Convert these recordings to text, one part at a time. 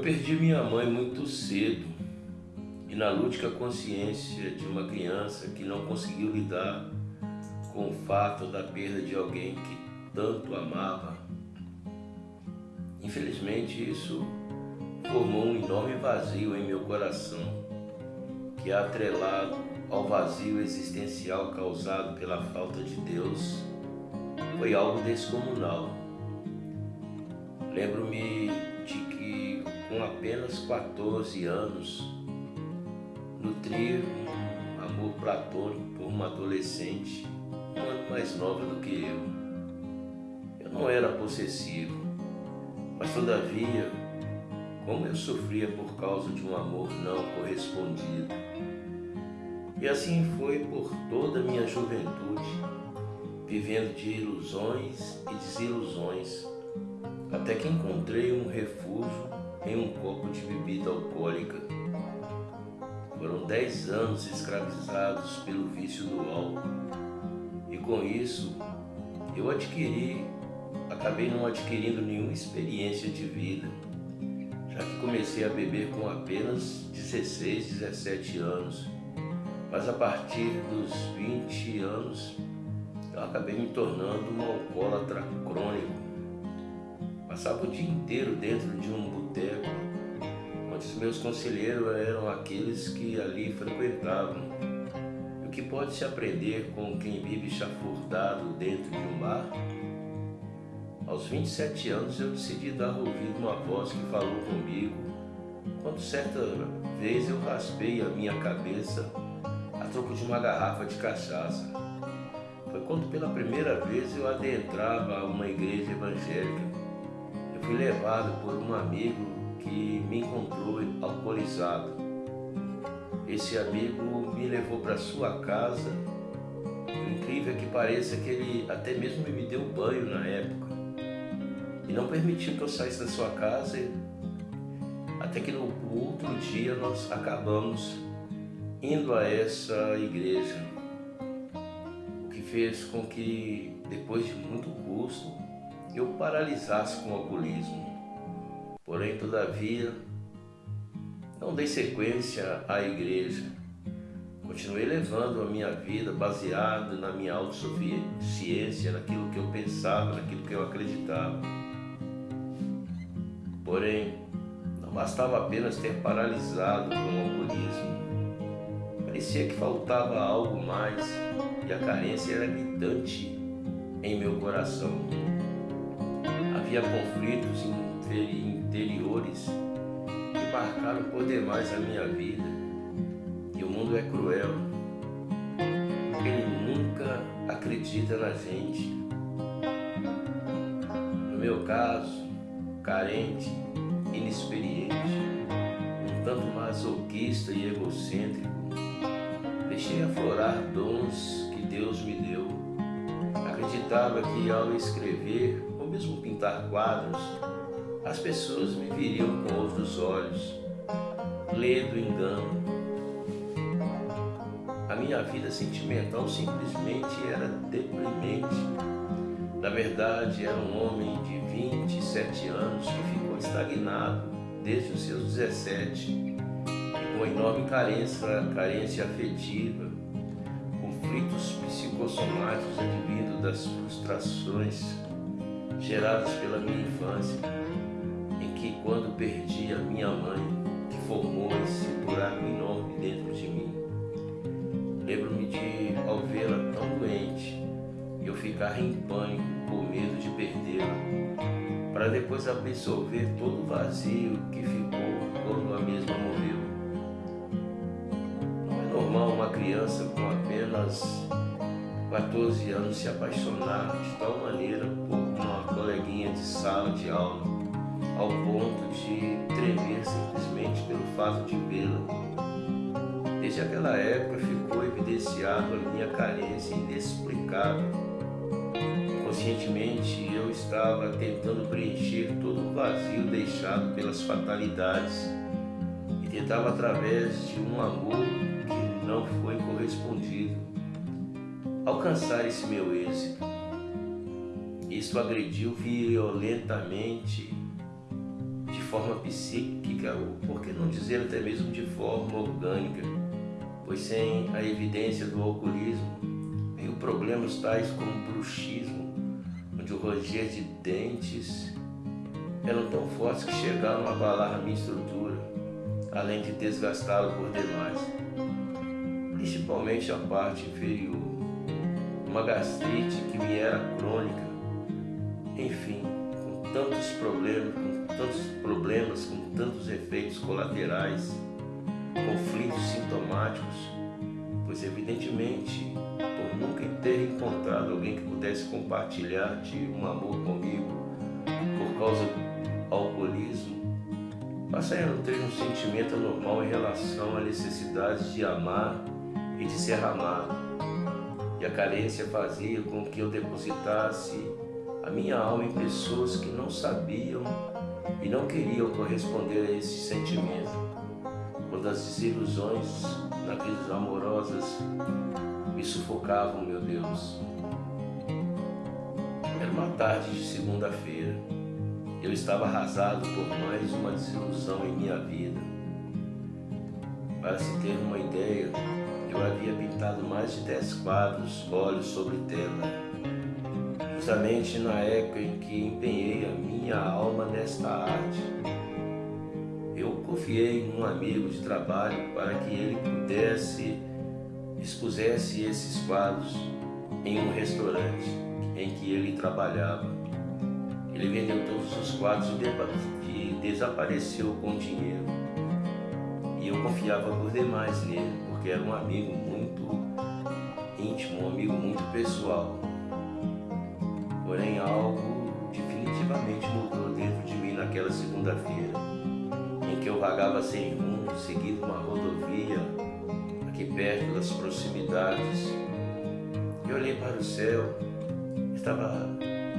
Perdi minha mãe muito cedo e na lúdica consciência de uma criança que não conseguiu lidar com o fato da perda de alguém que tanto amava. Infelizmente, isso formou um enorme vazio em meu coração, que é atrelado ao vazio existencial causado pela falta de Deus, foi algo descomunal. Lembro-me com apenas 14 anos, nutri um amor platônico por uma adolescente um ano mais nova do que eu. Eu não era possessivo, mas todavia, como eu sofria por causa de um amor não correspondido. E assim foi por toda a minha juventude, vivendo de ilusões e desilusões, até que encontrei um refúgio em um copo de bebida alcoólica. Foram dez anos escravizados pelo vício do álcool com isso eu adquiri, acabei não adquirindo nenhuma experiência de vida, já que comecei a beber com apenas 16, 17 anos. Mas a partir dos 20 anos eu acabei me tornando um alcoólatra crônico. Passava o dia inteiro dentro de um boteco, onde os meus conselheiros eram aqueles que ali frequentavam que pode se aprender com quem vive chafurdado dentro de um bar? Aos 27 anos eu decidi dar ouvido uma voz que falou comigo, quando certa vez eu raspei a minha cabeça a troco de uma garrafa de cachaça. Foi quando pela primeira vez eu adentrava uma igreja evangélica. Fui levado por um amigo que me encontrou alcoolizado. Esse amigo me levou para sua casa. Incrível que pareça que ele até mesmo me deu banho na época. E não permitiu que eu saísse da sua casa. Até que no outro dia nós acabamos indo a essa igreja. O que fez com que, depois de muito custo, eu paralisasse com o alcoolismo. Porém, todavia, não dei sequência à igreja. Continuei levando a minha vida baseado na minha autossuficiência, naquilo que eu pensava, naquilo que eu acreditava. Porém, não bastava apenas ter paralisado com o alcoolismo. Parecia que faltava algo mais e a carência era gritante em meu coração. Havia conflitos interiores marcaram por demais a minha vida. E o mundo é cruel. Ele nunca acredita na gente. No meu caso, carente, inexperiente, um tanto masoquista e egocêntrico, deixei aflorar dons que Deus me deu. Acreditava que ao escrever mesmo pintar quadros, as pessoas me viriam com outros olhos, ledo engano. A minha vida sentimental simplesmente era deprimente. Na verdade, era um homem de 27 anos que ficou estagnado desde os seus 17 e com enorme carência, carência afetiva, conflitos psicossomáticos advindos das frustrações geradas pela minha infância que quando perdi a minha mãe, que formou esse buraco enorme dentro de mim, lembro-me de, ao vê-la tão doente, eu ficar em pânico por medo de perdê-la, para depois absorver todo o vazio que ficou quando a mesma morreu. Não é normal uma criança com apenas 14 anos se apaixonar de tal maneira por coleguinha de sala de aula ao ponto de tremer simplesmente pelo fato de vê-la. Desde aquela época ficou evidenciado a minha carência inexplicável. Conscientemente eu estava tentando preencher todo o vazio deixado pelas fatalidades e tentava através de um amor que não foi correspondido alcançar esse meu êxito. Isso agrediu violentamente forma psíquica, ou por que não dizer até mesmo de forma orgânica, pois sem a evidência do alcoolismo, veio problemas tais como bruxismo, onde o ranger de dentes eram tão fortes que chegaram a abalar a minha estrutura, além de desgastá-la por demais, principalmente a parte inferior. Uma gastrite que me era crônica, enfim, com tantos problemas, com tantos problemas, com tantos efeitos colaterais, conflitos sintomáticos, pois evidentemente, por nunca ter encontrado alguém que pudesse compartilhar de um amor comigo por causa do alcoolismo, passei a nutrir um sentimento anormal em relação à necessidade de amar e de ser amado. E a carência fazia com que eu depositasse a minha alma em pessoas que não sabiam e não queriam corresponder a esse sentimento. Quando as desilusões na vida amorosas me sufocavam, meu Deus. Era uma tarde de segunda-feira. Eu estava arrasado por mais uma desilusão em minha vida. Para se ter uma ideia, eu havia pintado mais de dez quadros, olhos sobre tela justamente na época em que empenhei a minha alma nesta arte. Eu confiei em um amigo de trabalho para que ele pudesse expusesse esses quadros em um restaurante em que ele trabalhava. Ele vendeu todos os quadros e desapareceu com o dinheiro. E eu confiava por demais nele, porque era um amigo muito íntimo, um amigo muito pessoal. Porém, algo definitivamente mudou dentro de mim naquela segunda-feira, em que eu vagava sem rumo, seguindo uma rodovia aqui perto das proximidades. E olhei para o céu, estava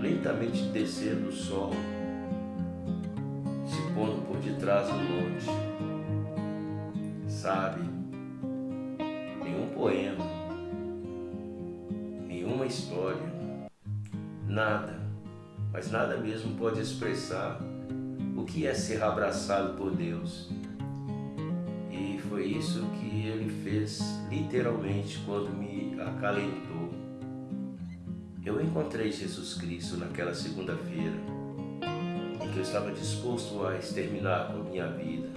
lentamente descendo o sol, se pondo por detrás do monte. Sabe, nenhum poema, nenhuma história Nada, mas nada mesmo pode expressar o que é ser abraçado por Deus. E foi isso que ele fez literalmente quando me acalentou. Eu encontrei Jesus Cristo naquela segunda-feira, em que eu estava disposto a exterminar com minha vida.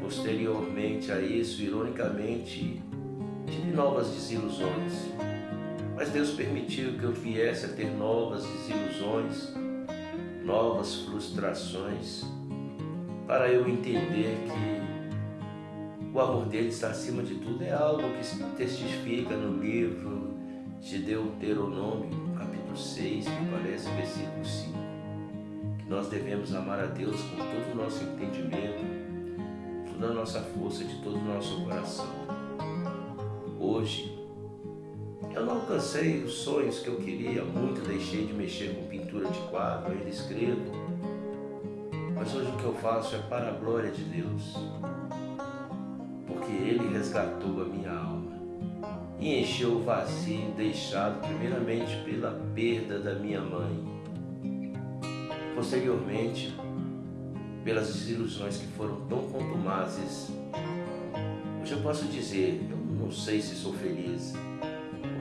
Posteriormente a isso, ironicamente, tive novas desilusões mas Deus permitiu que eu viesse a ter novas desilusões, novas frustrações, para eu entender que o amor dele está acima de tudo. É algo que se testifica no livro de Deuteronômio, capítulo 6, me parece, versículo 5. Que nós devemos amar a Deus com todo o nosso entendimento, toda a nossa força, de todo o nosso coração. Hoje, eu não alcancei os sonhos que eu queria muito, deixei de mexer com pintura de quadro, ainda escrevo. Mas hoje o que eu faço é para a glória de Deus, porque Ele resgatou a minha alma e encheu o vazio deixado primeiramente pela perda da minha mãe, posteriormente pelas desilusões que foram tão contumazes. Hoje eu posso dizer, eu não sei se sou feliz,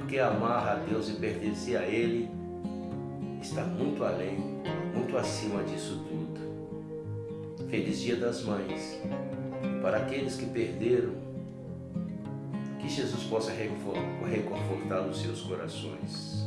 porque amar a Deus e pertencer a Ele está muito além, muito acima disso tudo. Feliz Dia das Mães. Para aqueles que perderam, que Jesus possa reconfortar os seus corações.